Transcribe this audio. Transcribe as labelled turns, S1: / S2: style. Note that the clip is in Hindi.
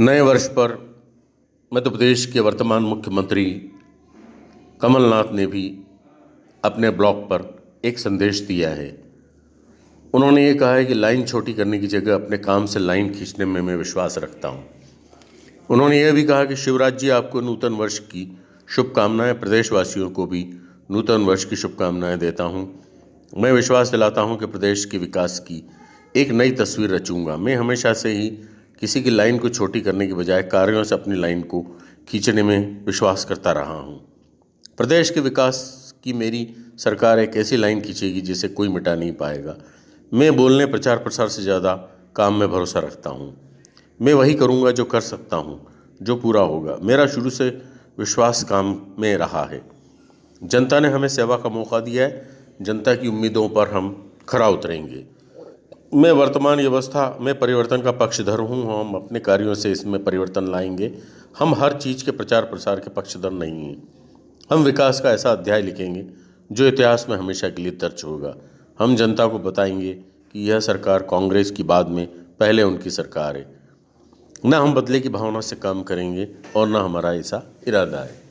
S1: नए वर्ष पर मध्य प्रदेश के वर्तमान मुख्यमंत्री कमलनाथ ने भी अपने ब्लॉग पर एक संदेश दिया है। उन्होंने ये कहा है कि लाइन छोटी करने की जगह अपने काम से लाइन खींचने में मैं विश्वास रखता हूँ। उन्होंने यह भी कहा कि शिवराज जी आपको नूतन वर्ष की शुभकामनाएँ, प्रदेशवासियों को भी नूतन वर्ष की शुभकामनाएँ देता हूँ। मैं विश्वास दिलाता हूँ कि प्रदेश के विकास की एक नई तस्वीर रचूँगा। मैं हमेशा से ही किसी की लाइन को छोटी करने के बजाय कार्यों से अपनी लाइन को खींचने में विश्वास करता रहा हूँ। प्रदेश के विकास की मेरी सरकार एक ऐसी लाइन खींचेगी जिसे कोई मिटा नहीं पाएगा। मैं बोलने, प्रचार प्रसार से ज़्यादा काम में भरोसा रखता हूँ। मैं वही करूँगा जो कर सकता हूँ, जो पूरा होगा। मेरा शुरू से विश्वास काम में रहा है। जनता ने हमें सेवा का मौका दिया है। जनता की उम्मीदों पर हम खरा उतरेंगे। मैं वर्तमान व्यवस्था, में परिवर्तन का पक्षधर हूँ, हम अपने कार्यों से इसमें परिवर्तन लाएँगे। हम हर चीज़ के प्रचार प्रसार के पक्षधर नहीं हैं। हम विकास का ऐसा अध्याय लिखेंगे, जो इतिहास में हमेशा के लिए दर्ज होगा। हम जनता को बताएँगे कि यह सरकार कांग्रेस की बाद में पहले उनकी सरकार है। न हम बदले की भावना से काम करेंगे और न हमारा ऐसा इरादा है।